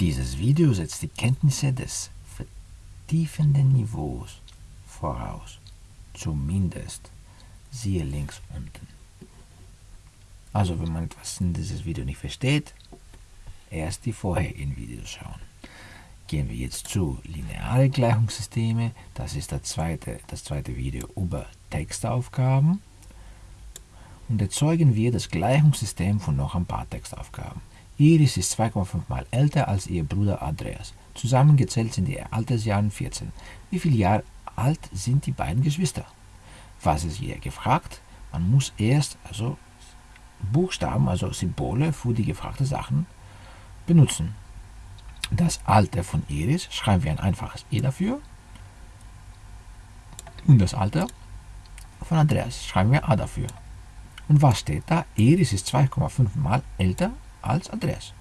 Dieses Video setzt die Kenntnisse des vertiefenden Niveaus voraus. Zumindest. Siehe links unten. Also wenn man etwas in dieses Video nicht versteht, erst die vorherigen Videos schauen. Gehen wir jetzt zu lineare Gleichungssysteme. Das ist das zweite, das zweite Video über Textaufgaben. Und erzeugen wir das Gleichungssystem von noch ein paar Textaufgaben. Iris ist 2,5 mal älter als ihr Bruder Andreas. Zusammengezählt sind die Altersjahre 14. Wie viele Jahre alt sind die beiden Geschwister? Was ist hier gefragt? Man muss erst also Buchstaben, also Symbole für die gefragten Sachen benutzen. Das Alter von Iris schreiben wir ein einfaches E dafür. Und das Alter von Andreas schreiben wir A dafür. Und was steht da? Iris ist 2,5 mal älter als Andreas.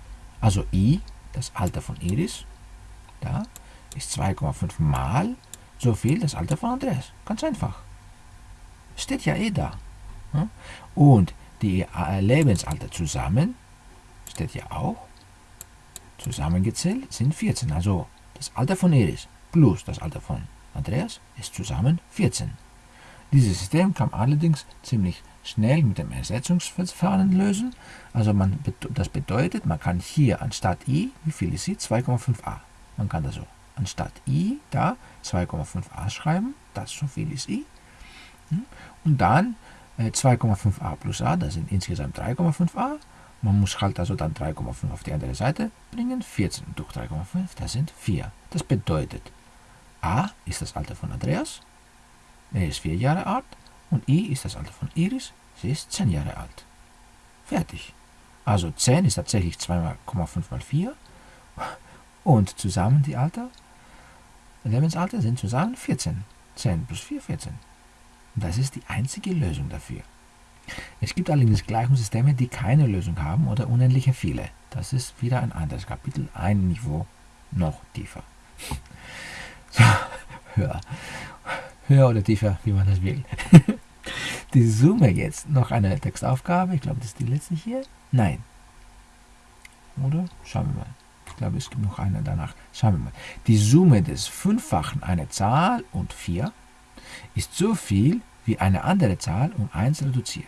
Also I, das Alter von Iris, da ist 2,5 mal so viel das Alter von Andreas. Ganz einfach. Steht ja eh da. Und die äh, Lebensalter zusammen, steht ja auch, zusammengezählt sind 14. Also das Alter von Iris plus das Alter von Andreas ist zusammen 14. Dieses System kann allerdings ziemlich schnell mit dem Ersetzungsverfahren lösen. Also man, das bedeutet, man kann hier anstatt i, wie viel ist i? 2,5a. Man kann also anstatt i da 2,5a schreiben, das so viel ist i. Hm? Und dann 2,5a äh, plus a, das sind insgesamt 3,5a. Man muss halt also dann 3,5 auf die andere Seite bringen. 14 durch 3,5, das sind 4. Das bedeutet, a ist das Alter von Andreas, er ist 4 Jahre alt, und i ist das Alter von Iris, sie ist 10 Jahre alt. Fertig. Also 10 ist tatsächlich 2,5 mal 4 und zusammen die Alter, Lebensalter sind zusammen 14. 10 plus 4, 14. Das ist die einzige Lösung dafür. Es gibt allerdings Gleichungssysteme, die keine Lösung haben oder unendliche viele. Das ist wieder ein anderes Kapitel, ein Niveau noch tiefer. So, höher. Höher oder tiefer, wie man das will. Die Summe jetzt, noch eine Textaufgabe, ich glaube, das ist die letzte hier. Nein. Oder? Schauen wir mal. Ich glaube, es gibt noch eine danach. Schauen wir mal. Die Summe des Fünffachen einer Zahl und 4 ist so viel wie eine andere Zahl um 1 reduziert.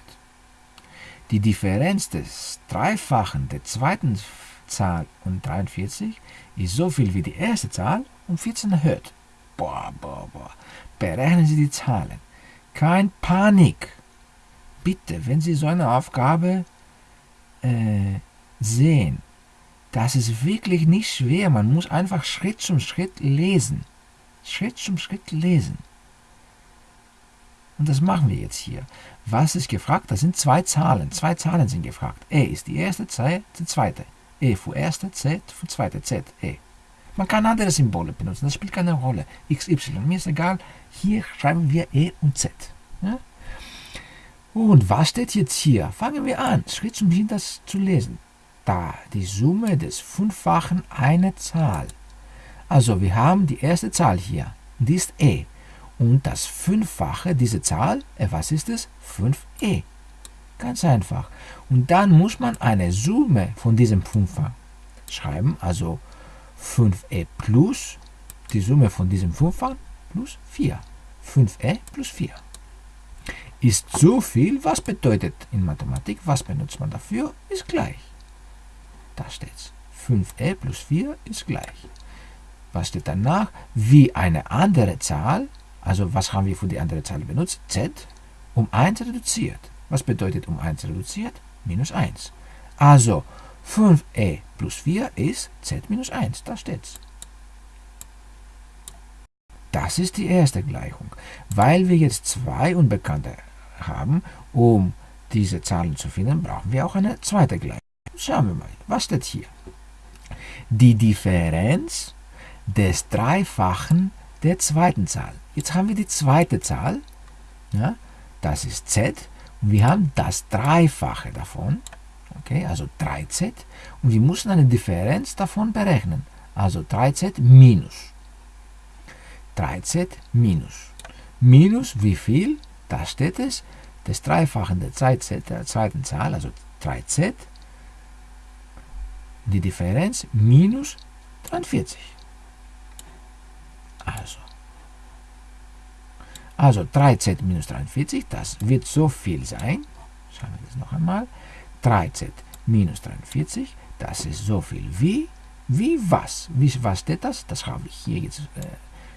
Die Differenz des Dreifachen der zweiten Zahl um 43 ist so viel wie die erste Zahl um 14 erhöht. Boah, boah, boah. Berechnen Sie die Zahlen. Kein Panik. Bitte, wenn Sie so eine Aufgabe äh, sehen, das ist wirklich nicht schwer. Man muss einfach Schritt zum Schritt lesen. Schritt zum Schritt lesen. Und das machen wir jetzt hier. Was ist gefragt? Das sind zwei Zahlen. Zwei Zahlen sind gefragt. E ist die erste, Z die zweite. E für erste, Z für zweite, Z, E. Man kann andere Symbole benutzen, das spielt keine Rolle. X, Y, mir ist egal. Hier schreiben wir E und Z. Ja? Und was steht jetzt hier? Fangen wir an, Schritt zum Schritt das zu lesen. Da, die Summe des Fünffachen einer Zahl. Also wir haben die erste Zahl hier, die ist E. Und das Fünffache dieser Zahl, äh, was ist es? 5e. Ganz einfach. Und dann muss man eine Summe von diesem Fünffach schreiben, also 5e plus die Summe von diesem Fünffach plus 4. 5e plus 4 ist so viel, was bedeutet in Mathematik, was benutzt man dafür, ist gleich. Da steht's. 5e plus 4 ist gleich. Was steht danach? Wie eine andere Zahl also was haben wir für die andere Zahl benutzt? z um 1 reduziert. Was bedeutet um 1 reduziert? Minus 1. Also 5e plus 4 ist z minus 1. Da steht's. Das ist die erste Gleichung. Weil wir jetzt zwei Unbekannte haben, um diese Zahlen zu finden, brauchen wir auch eine zweite Gleichung. Schauen wir mal, was steht hier? Die Differenz des Dreifachen der zweiten Zahl. Jetzt haben wir die zweite Zahl, ja, das ist z, und wir haben das Dreifache davon, okay, also 3z, und wir müssen eine Differenz davon berechnen, also 3z minus. 3z minus. Minus wie viel? Da steht es, das Dreifache der, z, der zweiten Zahl, also 3z, die Differenz minus 43. Also. Also 3z minus 43, das wird so viel sein. Schauen wir das noch einmal. 3z minus 43, das ist so viel wie, wie was? Wie, was steht das? Das habe ich hier jetzt äh,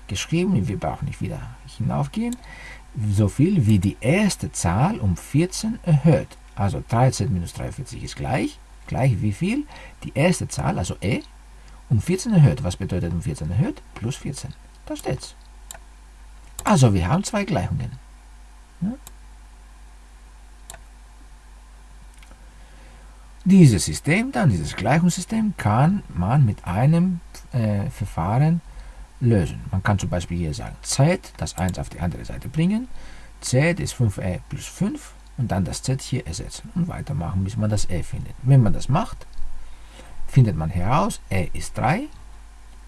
geschrieben. Wir brauchen nicht wieder hinaufgehen. So viel wie die erste Zahl um 14 erhöht. Also 13 minus 43 ist gleich. Gleich wie viel? Die erste Zahl, also e, um 14 erhöht. Was bedeutet um 14 erhöht? Plus 14. Da steht's. Also wir haben zwei Gleichungen. Ja? Dieses System, dann dieses Gleichungssystem, kann man mit einem äh, Verfahren lösen. Man kann zum Beispiel hier sagen, z, das 1 auf die andere Seite bringen, z ist 5e plus 5 und dann das z hier ersetzen und weitermachen, bis man das e findet. Wenn man das macht, findet man heraus, e ist 3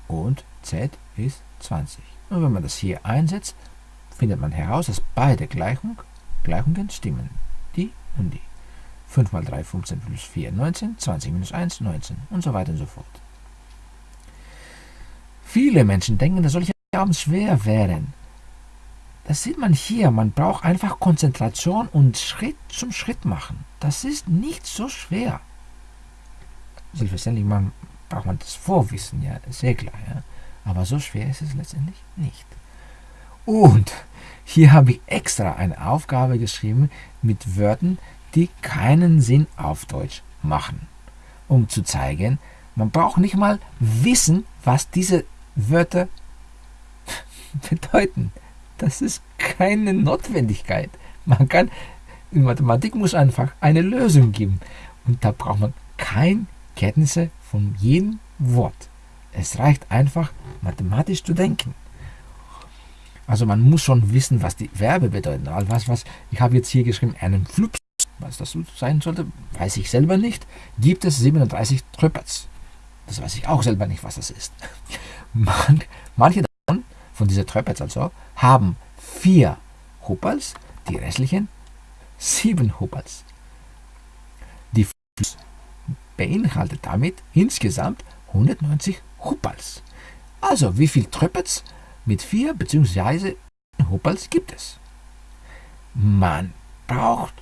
und z ist 20. Und wenn man das hier einsetzt, findet man heraus, dass beide Gleichung, Gleichungen stimmen. Die und die. 5 mal 3, 15 plus 4, 19, 20 minus 1, 19 und so weiter und so fort. Viele Menschen denken, dass solche Aufgaben schwer wären. Das sieht man hier. Man braucht einfach Konzentration und Schritt zum Schritt machen. Das ist nicht so schwer. Selbstverständlich man, braucht man das Vorwissen, ja, sehr klar. Ja. Aber so schwer ist es letztendlich nicht. Und hier habe ich extra eine Aufgabe geschrieben mit Wörtern, die keinen Sinn auf Deutsch machen. Um zu zeigen, man braucht nicht mal wissen, was diese Wörter bedeuten. Das ist keine Notwendigkeit. Man kann, in Mathematik muss einfach eine Lösung geben. Und da braucht man keine Kenntnisse von jedem Wort. Es reicht einfach, mathematisch zu denken. Also man muss schon wissen, was die Verbe bedeuten. Also was, was, ich habe jetzt hier geschrieben, einen Flups, was das sein sollte, weiß ich selber nicht. Gibt es 37 Tröpperts. Das weiß ich auch selber nicht, was das ist. Man, manche davon, von dieser Tröpperts also, haben vier Huppels, die restlichen sieben Huppels. Die Fluss beinhaltet damit insgesamt 190 Huppels. Also wie viel Tröpperts mit vier bzw. Huppels gibt es? Man braucht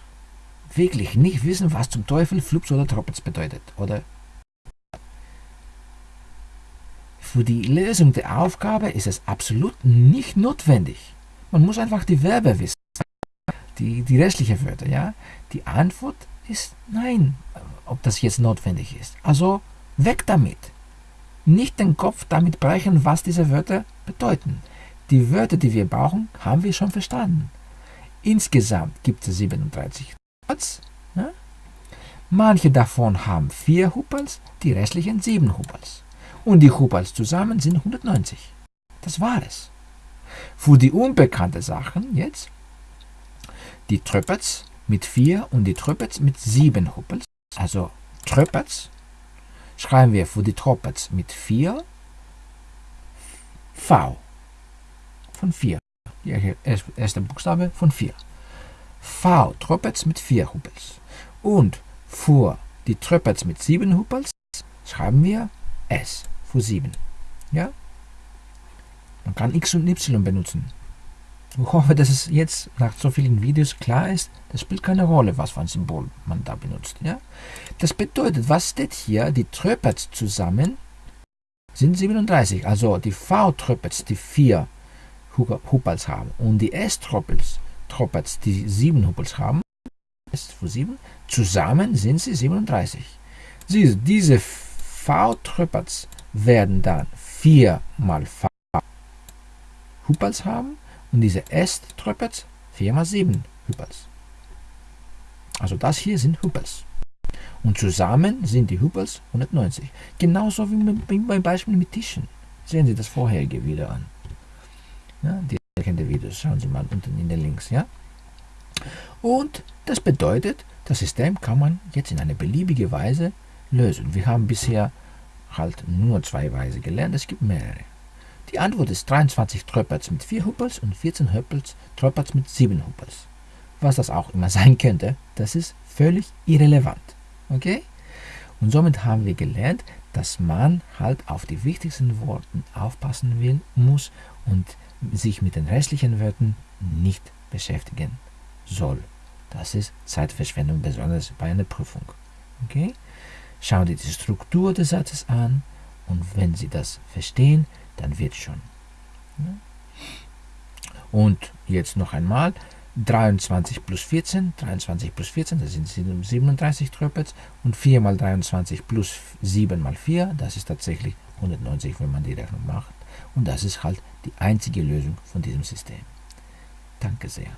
wirklich nicht wissen, was zum Teufel Flups oder Troppets bedeutet, oder? Für die Lösung der Aufgabe ist es absolut nicht notwendig. Man muss einfach die Verbe wissen, die, die restlichen Wörter, ja? Die Antwort ist nein, ob das jetzt notwendig ist. Also weg damit nicht den Kopf damit brechen, was diese Wörter bedeuten. Die Wörter, die wir brauchen, haben wir schon verstanden. Insgesamt gibt es 37 Huppels. Ja? Manche davon haben 4 Huppels, die restlichen 7 Huppels. Und die Huppels zusammen sind 190. Das war es. Für die unbekannten Sachen jetzt, die Tröpperts mit 4 und die Tröpperts mit 7 Huppels, also Tröpperts schreiben wir für die Troppets mit 4 V von 4. Der erste Buchstabe von 4. V Troppets mit 4 Huppels. Und für die Troppets mit 7 Huppels schreiben wir S für 7. Ja? Man kann X und Y benutzen. Ich hoffe, dass es jetzt nach so vielen Videos klar ist, das spielt keine Rolle, was für ein Symbol man da benutzt. Ja? Das bedeutet, was steht hier? Die Tröpets zusammen sind 37. Also die V-Tröpets, die 4 Huppels haben und die S-Tröpets, die 7 Huppels haben, ist für 7, zusammen sind sie 37. Siehst, diese V-Tröpets werden dann 4 mal V Huppels haben und diese S-Tröpets 4 mal 7 Huppels. Also das hier sind Huppels. Und zusammen sind die Huppels 190. Genauso wie beim Beispiel mit Tischen. Sehen Sie das vorherige wieder an. Ja, die erkannte Videos, schauen Sie mal unten in den Links. Ja? Und das bedeutet, das System kann man jetzt in eine beliebige Weise lösen. Wir haben bisher halt nur zwei Weise gelernt, es gibt mehrere. Die Antwort ist 23 Tröpperts mit 4 Huppels und 14 Huppels, Tröpperts mit 7 Huppels. Was das auch immer sein könnte, das ist völlig irrelevant. Okay? Und somit haben wir gelernt, dass man halt auf die wichtigsten Worte aufpassen will, muss und sich mit den restlichen Wörtern nicht beschäftigen soll. Das ist Zeitverschwendung, besonders bei einer Prüfung. Okay? Schauen Sie die Struktur des Satzes an und wenn Sie das verstehen, dann wird schon. Und jetzt noch einmal, 23 plus 14, 23 plus 14, das sind 37 Tröpels und 4 mal 23 plus 7 mal 4, das ist tatsächlich 190, wenn man die Rechnung macht. Und das ist halt die einzige Lösung von diesem System. Danke sehr.